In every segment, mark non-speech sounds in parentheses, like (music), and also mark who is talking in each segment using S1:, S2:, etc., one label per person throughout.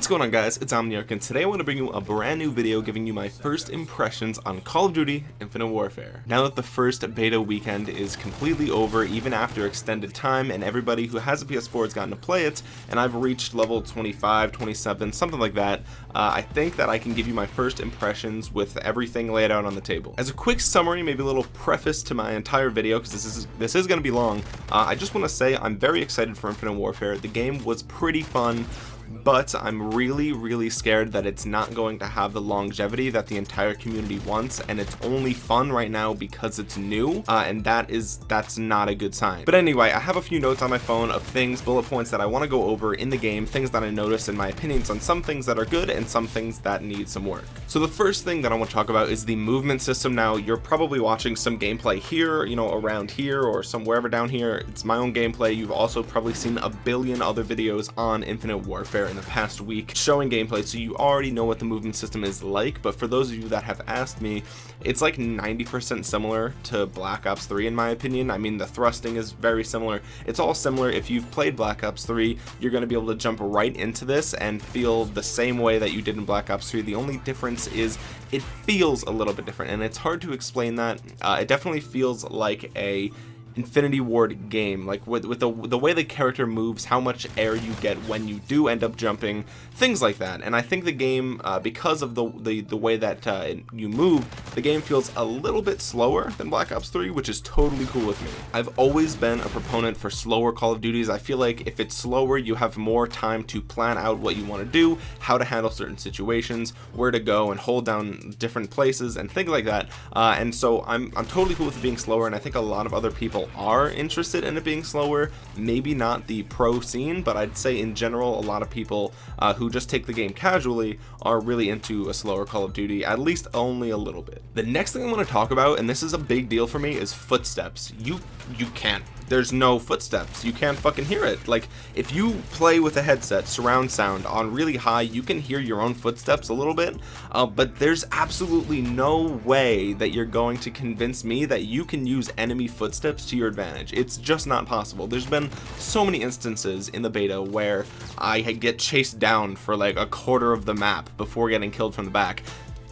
S1: What's going on guys, it's Omniarch and today I want to bring you a brand new video giving you my first impressions on Call of Duty Infinite Warfare. Now that the first beta weekend is completely over even after extended time and everybody who has a PS4 has gotten to play it and I've reached level 25, 27, something like that, uh, I think that I can give you my first impressions with everything laid out on the table. As a quick summary, maybe a little preface to my entire video because this is this is going to be long, uh, I just want to say I'm very excited for Infinite Warfare. The game was pretty fun but I'm really really scared that it's not going to have the longevity that the entire community wants and it's only fun right now because it's new uh, and that is that's not a good sign. But anyway I have a few notes on my phone of things bullet points that I want to go over in the game things that I noticed in my opinions on some things that are good and some things that need some work. So the first thing that I want to talk about is the movement system. Now you're probably watching some gameplay here you know around here or somewhere down here. It's my own gameplay. You've also probably seen a billion other videos on infinite warfare in the past week showing gameplay so you already know what the movement system is like but for those of you that have asked me it's like 90% similar to Black Ops 3 in my opinion. I mean the thrusting is very similar. It's all similar. If you've played Black Ops 3 you're going to be able to jump right into this and feel the same way that you did in Black Ops 3 the only difference is it feels a little bit different and it's hard to explain that. Uh, it definitely feels like a Infinity Ward game. Like with, with the, the way the character moves how much air you get when you do end up jumping things like that. And I think the game uh, because of the, the the way that uh, you move the game feels a little bit slower than Black Ops 3 which is totally cool with me. I've always been a proponent for slower Call of Duties. I feel like if it's slower you have more time to plan out what you want to do how to handle certain situations where to go and hold down different places and things like that. Uh, and so I'm, I'm totally cool with it being slower and I think a lot of other people people are interested in it being slower maybe not the pro scene but I'd say in general a lot of people uh, who just take the game casually are really into a slower Call of Duty at least only a little bit. The next thing I want to talk about and this is a big deal for me is footsteps. You you can't there's no footsteps. You can't fucking hear it. Like if you play with a headset surround sound on really high you can hear your own footsteps a little bit uh, but there's absolutely no way that you're going to convince me that you can use enemy footsteps to your advantage. It's just not possible. There's been so many instances in the beta where I get chased down for like a quarter of the map before getting killed from the back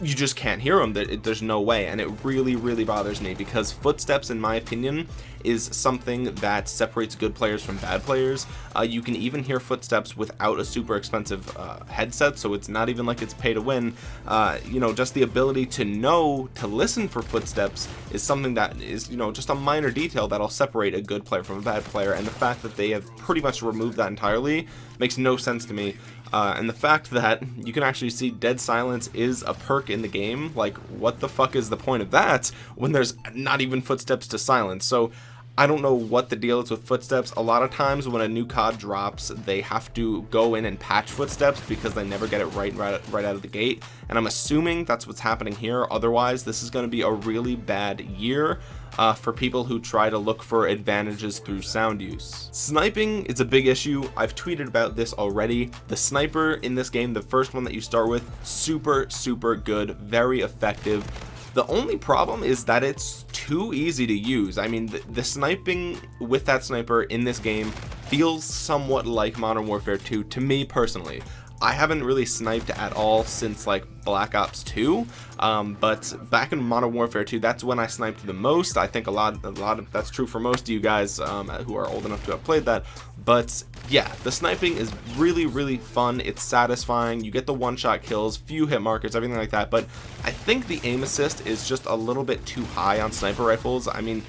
S1: you just can't hear them there's no way and it really really bothers me because footsteps in my opinion is something that separates good players from bad players. Uh, you can even hear footsteps without a super expensive uh, headset so it's not even like it's pay to win. Uh, you know just the ability to know to listen for footsteps is something that is you know just a minor detail that'll separate a good player from a bad player and the fact that they have pretty much removed that entirely makes no sense to me uh, and the fact that you can actually see dead silence is a perk in the game like what the fuck is the point of that when there's not even footsteps to silence? So I don't know what the deal is with footsteps. A lot of times when a new COD drops they have to go in and patch footsteps because they never get it right right, right out of the gate. And I'm assuming that's what's happening here. Otherwise this is going to be a really bad year uh, for people who try to look for advantages through sound use. Sniping is a big issue. I've tweeted about this already. The sniper in this game, the first one that you start with, super, super good, very effective. The only problem is that it's too easy to use. I mean, the, the sniping with that sniper in this game feels somewhat like Modern Warfare 2 to me personally. I haven't really sniped at all since like Black Ops 2 um, but back in Modern Warfare 2 that's when I sniped the most. I think a lot a lot of that's true for most of you guys um, who are old enough to have played that. But yeah the sniping is really really fun. It's satisfying. You get the one-shot kills few hit markers everything like that. But I think the aim assist is just a little bit too high on sniper rifles. I mean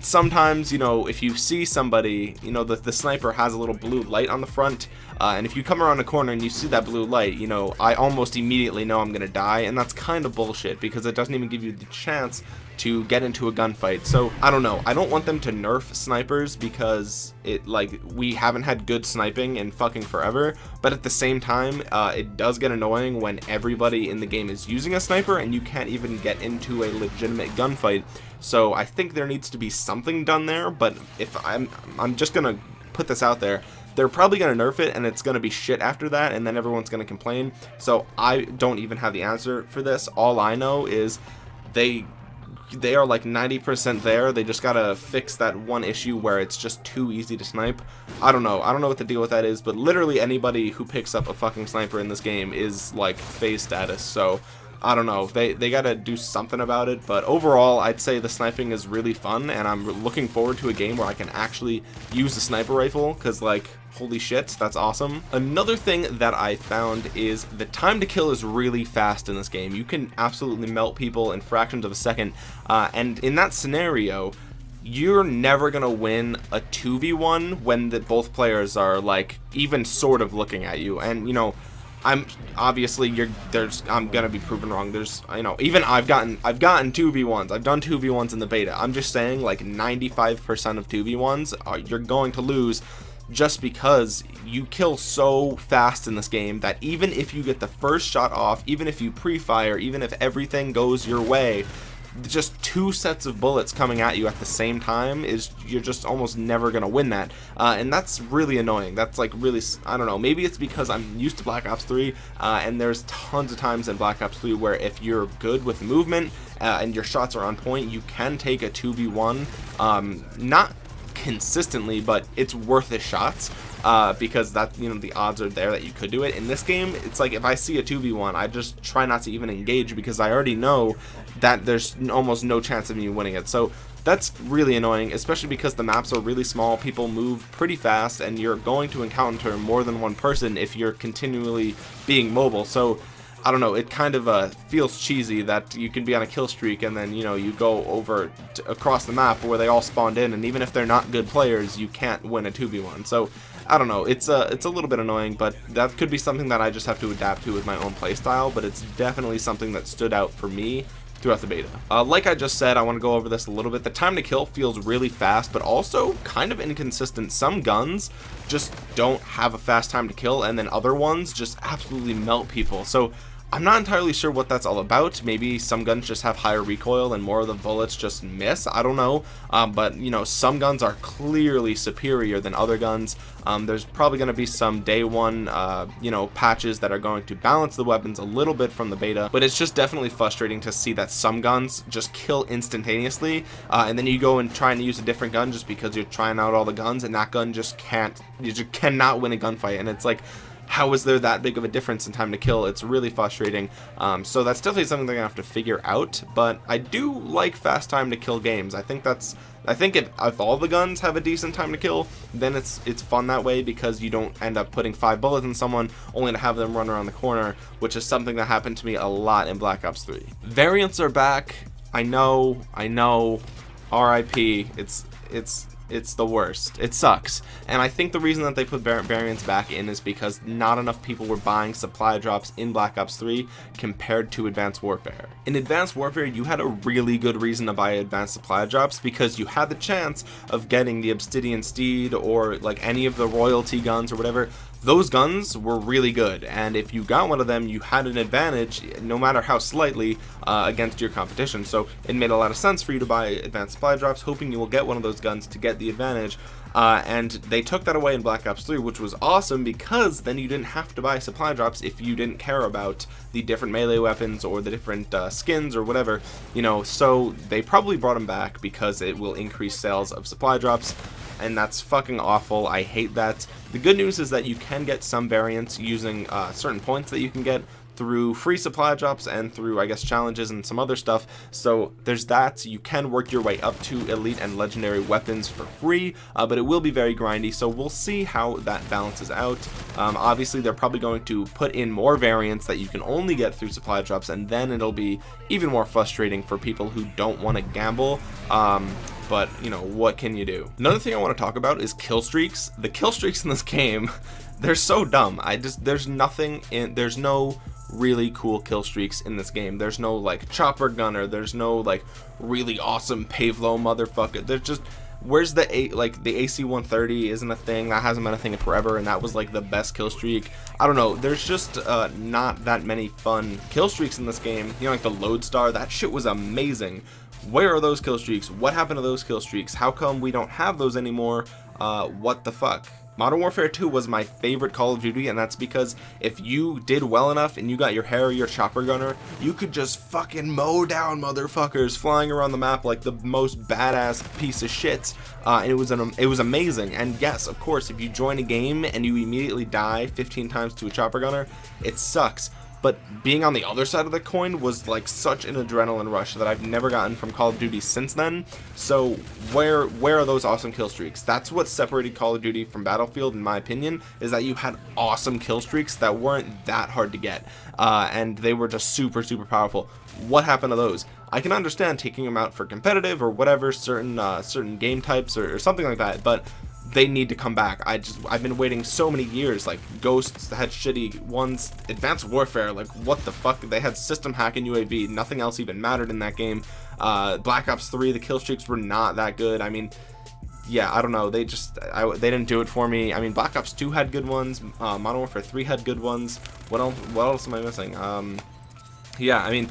S1: sometimes you know if you see somebody you know the, the sniper has a little blue light on the front uh, and if you come around a corner and you see that blue light you know I almost immediately know I'm gonna die and that's kind of bullshit because it doesn't even give you the chance to get into a gunfight. So I don't know. I don't want them to nerf snipers because it like we haven't had good sniping in fucking forever. But at the same time uh, it does get annoying when everybody in the game is using a sniper and you can't even get into a legitimate gunfight. So I think there needs to be something done there but if I'm I'm just gonna put this out there. They're probably going to nerf it and it's going to be shit after that and then everyone's going to complain. So I don't even have the answer for this. All I know is they they are like 90% there. They just gotta fix that one issue where it's just too easy to snipe. I don't know. I don't know what the deal with that is but literally anybody who picks up a fucking sniper in this game is like FaZe status. So I don't know. They they gotta do something about it. But overall I'd say the sniping is really fun and I'm looking forward to a game where I can actually use the sniper rifle because like holy shit that's awesome. Another thing that I found is the time to kill is really fast in this game. You can absolutely melt people in fractions of a second uh, and in that scenario you're never gonna win a 2v1 when the both players are like even sort of looking at you. And you know I'm obviously you're there's I'm gonna be proven wrong. There's you know even I've gotten I've gotten 2v1s I've done 2v1s in the beta. I'm just saying like 95% of 2v1s are, you're going to lose just because you kill so fast in this game that even if you get the first shot off even if you pre-fire even if everything goes your way just two sets of bullets coming at you at the same time is you're just almost never gonna win that. Uh, and that's really annoying. That's like really I don't know. Maybe it's because I'm used to Black Ops 3 uh, and there's tons of times in Black Ops 3 where if you're good with movement uh, and your shots are on point you can take a 2v1 um, not consistently but it's worth a shot uh, because that you know the odds are there that you could do it. In this game it's like if I see a 2v1 I just try not to even engage because I already know that there's almost no chance of me winning it. So that's really annoying especially because the maps are really small people move pretty fast and you're going to encounter more than one person if you're continually being mobile. So I don't know, it kind of uh, feels cheesy that you can be on a kill streak and then, you know, you go over across the map where they all spawned in and even if they're not good players, you can't win a 2v1. So, I don't know, it's a, it's a little bit annoying, but that could be something that I just have to adapt to with my own playstyle, but it's definitely something that stood out for me throughout the beta. Uh, like I just said, I want to go over this a little bit. The time to kill feels really fast, but also kind of inconsistent. Some guns just don't have a fast time to kill, and then other ones just absolutely melt people. So I'm not entirely sure what that's all about. Maybe some guns just have higher recoil and more of the bullets just miss. I don't know. Um, but, you know, some guns are clearly superior than other guns. Um, there's probably going to be some day one, uh, you know, patches that are going to balance the weapons a little bit from the beta. But it's just definitely frustrating to see that some guns just kill instantaneously. Uh, and then you go and try and use a different gun just because you're trying out all the guns and that gun just can't, you just cannot win a gunfight. And it's like, how is there that big of a difference in time to kill? It's really frustrating. Um, so that's definitely something they're gonna have to figure out but I do like fast time to kill games. I think that's I think if, if all the guns have a decent time to kill then it's it's fun that way because you don't end up putting five bullets in someone only to have them run around the corner which is something that happened to me a lot in Black Ops 3 variants are back. I know I know. RIP it's it's it's the worst. It sucks. And I think the reason that they put variants back in is because not enough people were buying supply drops in Black Ops 3 compared to Advanced Warfare. In Advanced Warfare, you had a really good reason to buy advanced supply drops because you had the chance of getting the Obsidian Steed or like any of the royalty guns or whatever those guns were really good and if you got one of them you had an advantage no matter how slightly uh, against your competition. So it made a lot of sense for you to buy advanced supply drops hoping you will get one of those guns to get the advantage. Uh, and they took that away in Black Ops 3 which was awesome because then you didn't have to buy supply drops if you didn't care about the different melee weapons or the different uh, skins or whatever you know. So they probably brought them back because it will increase sales of supply drops and that's fucking awful. I hate that. The good news is that you can get some variants using uh, certain points that you can get through free supply drops and through I guess challenges and some other stuff. So there's that. You can work your way up to elite and legendary weapons for free uh, but it will be very grindy. So we'll see how that balances out. Um, obviously they're probably going to put in more variants that you can only get through supply drops and then it'll be even more frustrating for people who don't want to gamble. Um, but you know what can you do? Another thing I want to talk about is kill streaks. The kill streaks in this game (laughs) they're so dumb. I just there's nothing in there's no really cool kill streaks in this game. There's no like chopper gunner. There's no like really awesome Pave Low motherfucker. There's just where's the a like the AC 130 isn't a thing. That hasn't been a thing in forever and that was like the best kill streak. I don't know. There's just uh, not that many fun kill streaks in this game. You know like the lodestar that shit was amazing where are those kill streaks? What happened to those kill streaks? How come we don't have those anymore? Uh, what the fuck? Modern Warfare 2 was my favorite Call of Duty and that's because if you did well enough and you got your Harrier your chopper gunner you could just fucking mow down motherfuckers flying around the map like the most badass piece of shit. Uh, and it was an it was amazing. And yes of course if you join a game and you immediately die 15 times to a chopper gunner it sucks but being on the other side of the coin was like such an adrenaline rush that I've never gotten from Call of Duty since then. So where where are those awesome kill streaks? That's what separated Call of Duty from Battlefield in my opinion is that you had awesome kill streaks that weren't that hard to get uh, and they were just super super powerful. What happened to those? I can understand taking them out for competitive or whatever certain uh, certain game types or, or something like that but they need to come back. I just I've been waiting so many years like ghosts had shitty ones advanced warfare like what the fuck? They had system hacking UAV nothing else even mattered in that game. Uh, Black Ops 3 the kill streaks were not that good. I mean yeah I don't know. They just I, they didn't do it for me. I mean Black Ops 2 had good ones. Uh, Modern Warfare 3 had good ones. What else what else am I missing? Um yeah I mean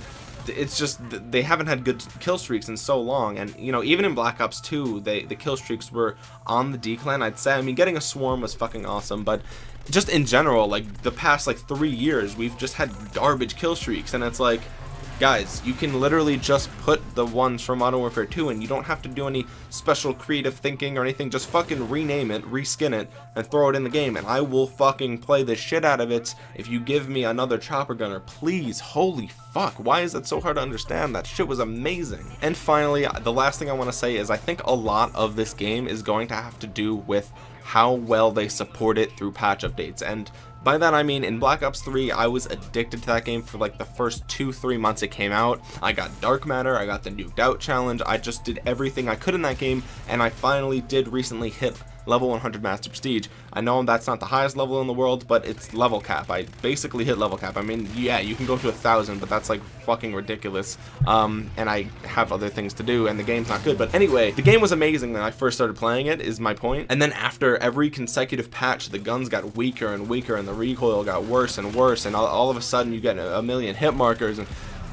S1: it's just they haven't had good kill streaks in so long and you know even in black ops 2 they the kill streaks were on the decline i'd say. I mean getting a swarm was fucking awesome but just in general like the past like three years we've just had garbage kill streaks and it's like guys you can literally just put the ones from Modern Warfare 2 and you don't have to do any special creative thinking or anything. Just fucking rename it reskin it and throw it in the game and I will fucking play the shit out of it if you give me another chopper gunner. Please holy fuck why is that so hard to understand? That shit was amazing. And finally the last thing I want to say is I think a lot of this game is going to have to do with how well they support it through patch updates. And by that I mean in Black Ops 3 I was addicted to that game for like the first two three months it came out. I got dark matter I got the nuked out challenge I just did everything I could in that game and I finally did recently hit level 100 master prestige. I know that's not the highest level in the world but it's level cap. I basically hit level cap. I mean yeah you can go to a thousand but that's like fucking ridiculous. Um and i have other things to do and the game's not good. But anyway the game was amazing when i first started playing it is my point. and then after every consecutive patch the guns got weaker and weaker and the recoil got worse and worse and all, all of a sudden you get a million hit markers and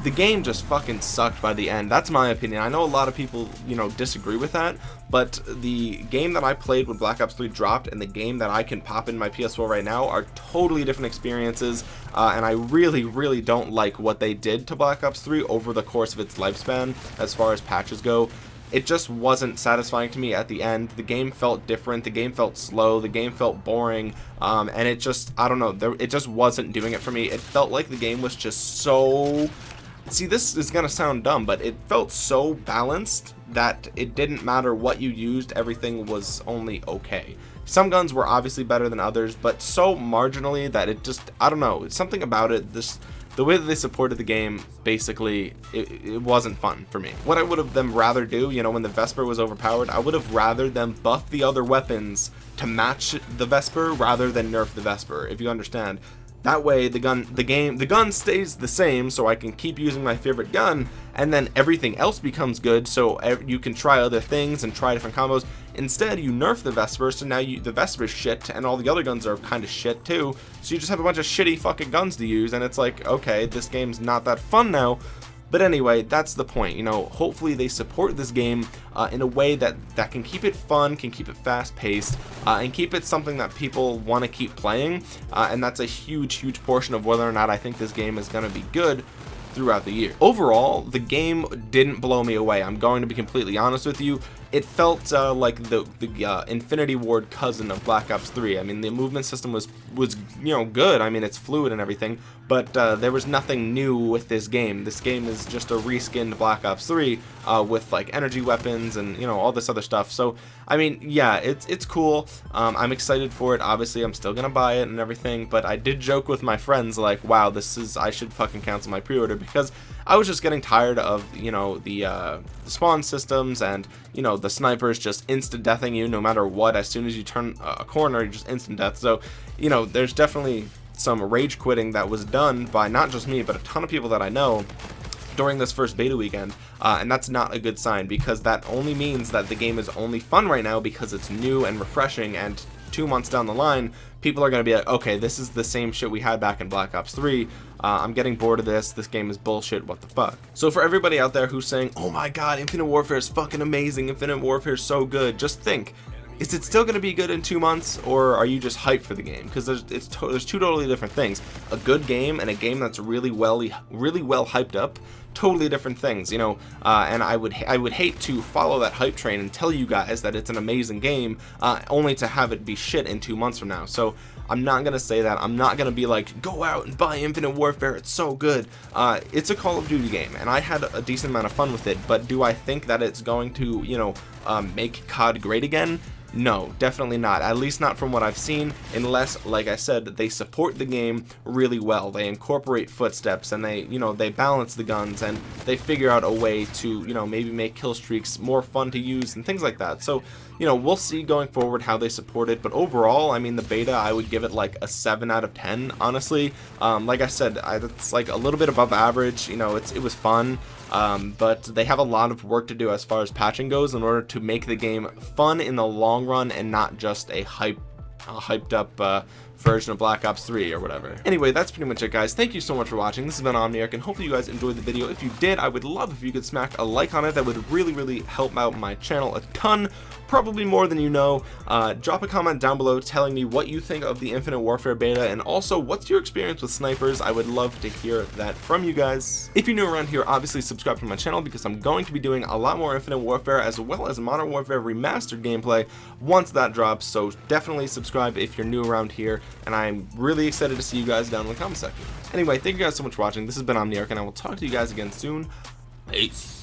S1: the game just fucking sucked by the end. That's my opinion. I know a lot of people you know disagree with that but the game that I played when Black Ops 3 dropped and the game that I can pop in my PS4 right now are totally different experiences uh, and I really really don't like what they did to Black Ops 3 over the course of its lifespan as far as patches go. It just wasn't satisfying to me at the end. The game felt different. The game felt slow. The game felt boring. Um, and it just I don't know there, it just wasn't doing it for me. It felt like the game was just so see this is gonna sound dumb but it felt so balanced that it didn't matter what you used everything was only okay. Some guns were obviously better than others but so marginally that it just I don't know something about it this the way that they supported the game basically it, it, wasn't fun for me. What I would have them rather do you know when the Vesper was overpowered I would have rather them buff the other weapons to match the Vesper rather than nerf the Vesper if you understand that way the gun the game the gun stays the same so I can keep using my favorite gun and then everything else becomes good so you can try other things and try different combos. Instead you nerf the Vesper so now you the Vesper's shit and all the other guns are kind of shit too. So you just have a bunch of shitty fucking guns to use and it's like okay this game's not that fun now but anyway that's the point you know. Hopefully they support this game uh, in a way that that can keep it fun can keep it fast paced uh, and keep it something that people want to keep playing uh, and that's a huge huge portion of whether or not I think this game is going to be good throughout the year. Overall the game didn't blow me away. I'm going to be completely honest with you it felt uh, like the the uh, Infinity Ward cousin of Black Ops 3 I mean the movement system was was you know good. I mean it's fluid and everything but uh, there was nothing new with this game. This game is just a reskinned Black Ops 3 uh, with like energy weapons and you know all this other stuff. So I mean yeah it's it's cool. Um, I'm excited for it. Obviously I'm still gonna buy it and everything but I did joke with my friends like wow this is I should fucking cancel my pre-order because I was just getting tired of you know the, uh, the spawn systems and you know the snipers just instant deathing you no matter what. As soon as you turn a corner you just instant death. So you know there's definitely some rage quitting that was done by not just me but a ton of people that I know during this first beta weekend uh, and that's not a good sign because that only means that the game is only fun right now because it's new and refreshing and two months down the line people are going to be like okay this is the same shit we had back in Black Ops 3 uh, I'm getting bored of this. This game is bullshit. What the fuck? So for everybody out there who's saying oh my god Infinite Warfare is fucking amazing. Infinite Warfare is so good. Just think is it still going to be good in two months or are you just hyped for the game? Because there's it's to there's two totally different things. A good game and a game that's really well really well hyped up totally different things you know uh, and I would I would hate to follow that hype train and tell you guys that it's an amazing game uh, only to have it be shit in two months from now. So I'm not gonna say that. I'm not gonna be like go out and buy Infinite Warfare. It's so good. Uh, it's a Call of Duty game and I had a decent amount of fun with it but do I think that it's going to you know um, make COD great again no, definitely not. At least not from what I've seen, unless, like I said, they support the game really well. They incorporate footsteps and they, you know, they balance the guns and they figure out a way to, you know, maybe make kill streaks more fun to use and things like that. So, you know, we'll see going forward how they support it. But overall, I mean, the beta, I would give it like a 7 out of 10, honestly. Um, like I said, I, it's like a little bit above average. You know, it's it was fun um, but they have a lot of work to do as far as patching goes in order to make the game fun in the long run and not just a hype a hyped up uh, version of Black Ops 3 or whatever. Anyway, that's pretty much it guys. Thank you so much for watching. This has been Omniarch and hopefully you guys enjoyed the video. If you did, I would love if you could smack a like on it. That would really, really help out my channel a ton probably more than you know uh, drop a comment down below telling me what you think of the infinite warfare beta and also what's your experience with snipers I would love to hear that from you guys if you're new around here obviously subscribe to my channel because I'm going to be doing a lot more infinite warfare as well as modern warfare remastered gameplay once that drops so definitely subscribe if you're new around here and I'm really excited to see you guys down in the comment section. Anyway, thank you guys so much for watching. This has been Omniarch, and I will talk to you guys again soon. Peace.